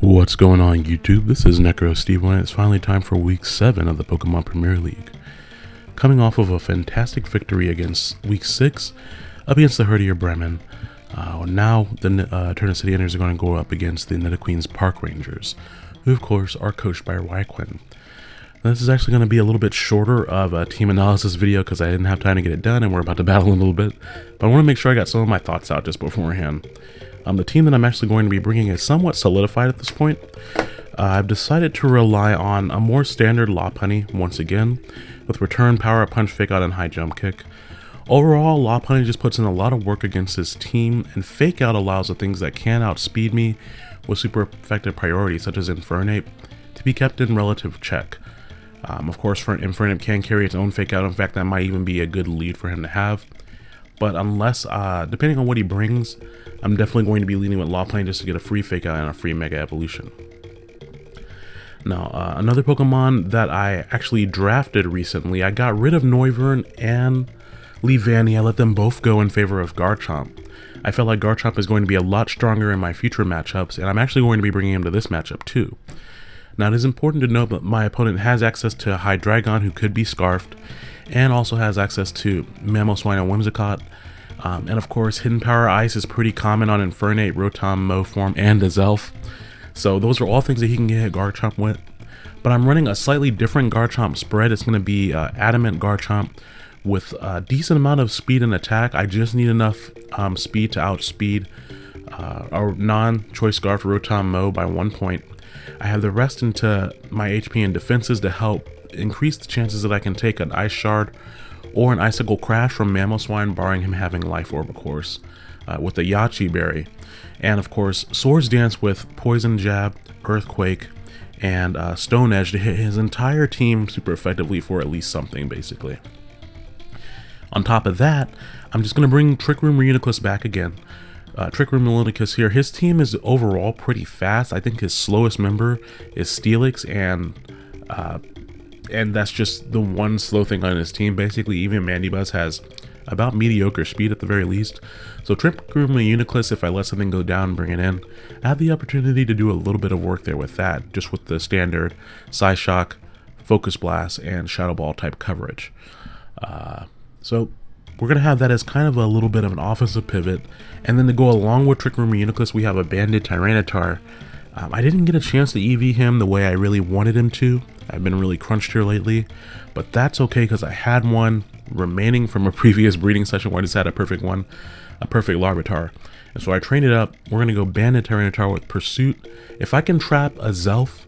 What's going on YouTube? This is Necro Steve and it's finally time for week 7 of the Pokemon Premier League. Coming off of a fantastic victory against week 6 up against the Herdier Bremen, uh, now the uh, Eterna City Enders are going to go up against the Nidoqueen's Park Rangers, who of course are coached by Ryquin. This is actually going to be a little bit shorter of a team analysis video because I didn't have time to get it done and we're about to battle in a little bit, but I want to make sure I got some of my thoughts out just beforehand. Um, the team that I'm actually going to be bringing is somewhat solidified at this point. Uh, I've decided to rely on a more standard Lopunny once again, with return, power, punch, fake out, and high jump kick. Overall, Lopunny just puts in a lot of work against his team, and fake out allows the things that can outspeed me with super effective priorities such as Infernape to be kept in relative check. Um, of course, for Infernape can carry its own fake out, in fact that might even be a good lead for him to have. But unless, uh, depending on what he brings, I'm definitely going to be leading with Lopunny just to get a free Fake Out and a free Mega Evolution. Now, uh, another Pokemon that I actually drafted recently, I got rid of Noivern and Leavanny. I let them both go in favor of Garchomp. I felt like Garchomp is going to be a lot stronger in my future matchups, and I'm actually going to be bringing him to this matchup too. Now, it is important to note that my opponent has access to Hydreigon, who could be Scarfed, and also has access to Mamoswine and Whimsicott, um, and of course, Hidden Power Ice is pretty common on Infernape, Rotom, Moform, and Azelf. So those are all things that he can get Garchomp with. But I'm running a slightly different Garchomp spread. It's going to be uh, Adamant Garchomp with a decent amount of speed and attack. I just need enough um, speed to outspeed uh, our non-choice scarf Rotom Mow by one point. I have the rest into my HP and defenses to help increase the chances that I can take an Ice Shard or an Icicle Crash from Mamoswine, barring him having Life Orb, of course, uh, with the Yache Berry. And of course, Swords Dance with Poison Jab, Earthquake, and uh, Stone Edge to hit his entire team super effectively for at least something, basically. On top of that, I'm just going to bring Trick Room Reuniclus back again. Uh, Trick Room Reuniclus here, his team is overall pretty fast. I think his slowest member is Steelix, and uh, and that's just the one slow thing on his team. Basically, even Mandibuzz has about mediocre speed at the very least. So Trick Room Reuniclus, if I let something go down and bring it in, I have the opportunity to do a little bit of work there with that, just with the standard Psyshock, Focus Blast, and Shadow Ball type coverage. Uh, so we're going to have that as kind of a little bit of an offensive pivot. And then to go along with Trick Room Reuniclus, we have a Banded Tyranitar. Um, I didn't get a chance to EV him the way I really wanted him to. I've been really crunched here lately, but that's okay because I had one remaining from a previous breeding session where I just had a perfect one, a perfect Larvitar. And so I trained it up. We're going to go Banded Tyranitar with Pursuit. If I can trap Azelf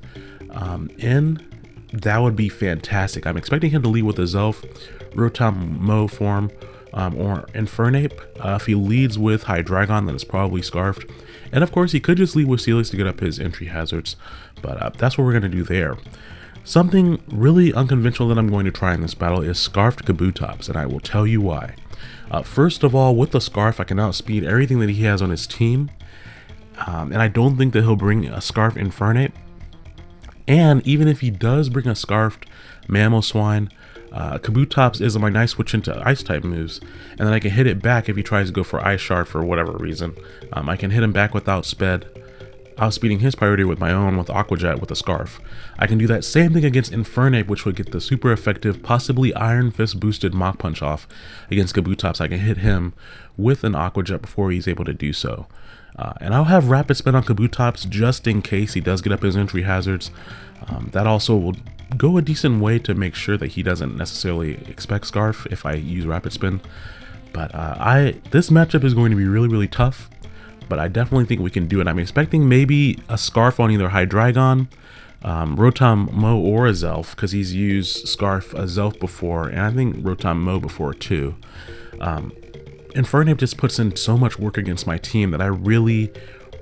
um, in, that would be fantastic. I'm expecting him to lead with Azelf, Rotom Mow form, um, or Infernape. Uh, if he leads with Hydreigon, then it's probably Scarfed. And of course, he could just lead with Steelix to get up his entry hazards, but uh, that's what we're going to do there. Something really unconventional that I'm going to try in this battle is Scarfed Kabutops, and I will tell you why. Uh, first of all, with the Scarf, I can outspeed everything that he has on his team, um, and I don't think that he'll bring a Scarf Infernape. And even if he does bring a Scarfed Mamoswine, uh, Kabutops is my nice switch into Ice type moves, and then I can hit it back if he tries to go for Ice Shard for whatever reason. Um, I can hit him back without sped, outspeeding his priority with my own with Aqua Jet with a Scarf. I can do that same thing against Infernape, which would get the super effective, possibly Iron Fist boosted Mach Punch off against Kabutops. I can hit him with an Aqua Jet before he's able to do so. Uh, and I'll have Rapid Spin on Kabutops just in case he does get up his entry hazards. Um, that also will go a decent way to make sure that he doesn't necessarily expect Scarf if I use Rapid Spin. But uh, I this matchup is going to be really, really tough but I definitely think we can do it. I'm expecting maybe a Scarf on either Hydreigon, um, Rotom Mow or Azelf, because he's used Scarf Azelf before, and I think Rotom Mo before too. Um, Infernape just puts in so much work against my team that I really,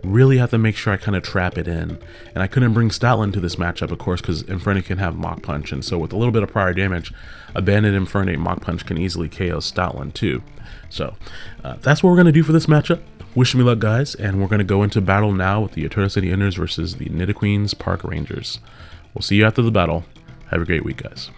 really have to make sure I kind of trap it in. And I couldn't bring Stoutland to this matchup, of course, because Infernape can have Mach Punch, and so with a little bit of prior damage, Abandoned Infernape Mach Punch can easily KO Stoutland too. So uh, that's what we're going to do for this matchup. Wish me luck, guys, and we're going to go into battle now with the Eterna City Enders versus the Nidoqueen's Park Rangers. We'll see you after the battle. Have a great week, guys.